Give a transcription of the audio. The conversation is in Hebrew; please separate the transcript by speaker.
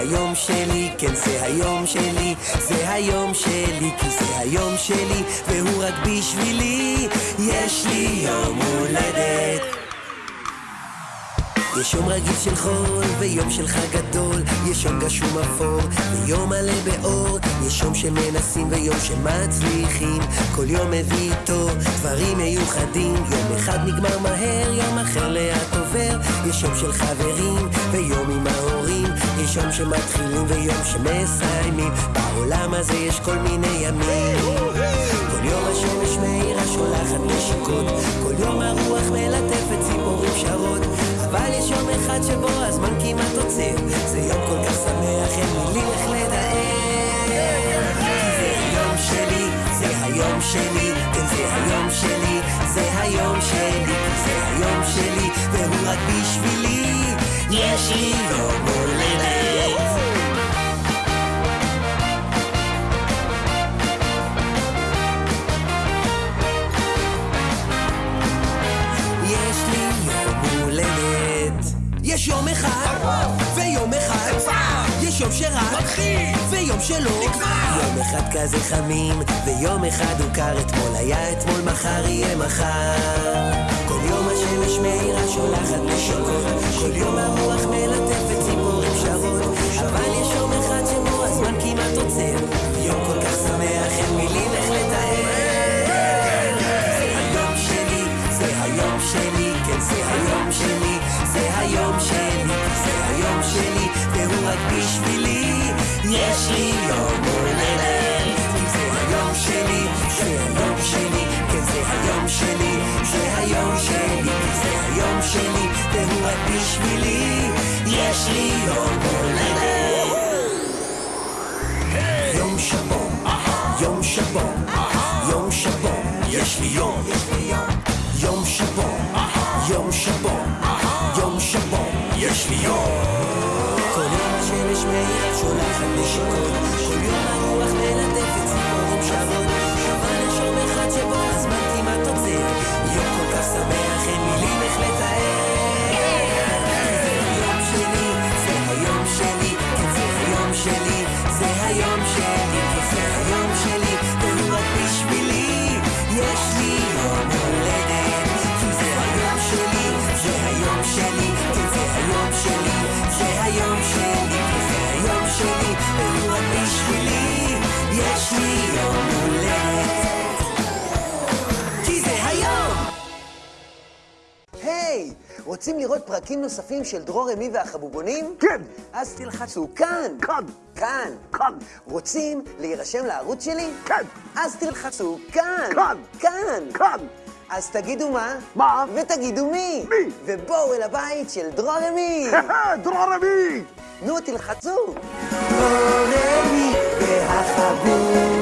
Speaker 1: היום שלי, זה היום שלי, כי זה היום שלי, והוא רק בשבילי, יש לי יום הולדת. יש יום רגיל של חול ויום של חג גדול, יש יום גשום אפור ויום מלא באור, יש יום שמנסים ויום שמצליחים, כל יום מביא איתו דברים מיוחדים, יום אחד נגמר מהר, יום אחר לאט עובר, יש יום של חברים ויום עם יום שמתחילים ויום שמסיימים, בעולם הזה יש כל מיני ימים. כל יום השמש מאירה שולחת נשיקות, כל יום הרוח מלטפת ציפורים שרות, אבל יש יום אחד שבו הזמן כמעט עוצר, זה יום כל כך שמח, אין מילים איך לדבר. כי זה שלי, כן זה היום שלי, זה היום שלי, זה היום שלי, והוא רק בשבילי, יש לי יום יש יום אחד, ויום אחד, יש יום שרק, ויום שלא, יום אחד כזה חמים, ויום אחד הוא קר, אתמול היה אתמול, מחר יהיה מחר. כל יום השמש מאירה שולחת נשיקות, כל יום הרוח מלטפת ציפורים שרות, אבל יש יום אחד שבו הזמן כמעט עוצר, יום כל היום שלי, כן זה היום שלי, זה היום שלי, זה היום שלי, והוא רק בשבילי, יש לי יום הולדת. זה היום שלי, זה היום שלי, כן זה היום שלי, זה היום שלי, זה היום שלי, והוא רק בשבילי, יש לי יום הולדת. יום שבו, יום שבו, יום שבו, יש לי יום לי יום. כל יום השמש מאיר שולחת נשיקות, כל יום הרוח מלטפת בשבילי, יש לי יום הולדת. כי זה היום!
Speaker 2: היי, רוצים לראות פרקים נוספים של דרור אמי והחבובונים?
Speaker 3: כן.
Speaker 2: אז תלחצו כאן.
Speaker 3: כאן.
Speaker 2: כאן.
Speaker 3: כאן.
Speaker 2: רוצים להירשם לערוץ שלי?
Speaker 3: כן.
Speaker 2: אז תלחצו כאן.
Speaker 3: כאן.
Speaker 2: כאן.
Speaker 3: כאן.
Speaker 2: אז תגידו מה?
Speaker 3: מה?
Speaker 2: ותגידו מי?
Speaker 3: מי?
Speaker 2: ובואו אל הבית של דרור אמי.
Speaker 3: דרור אמי!
Speaker 2: נו, תלחצו. אורני והחבור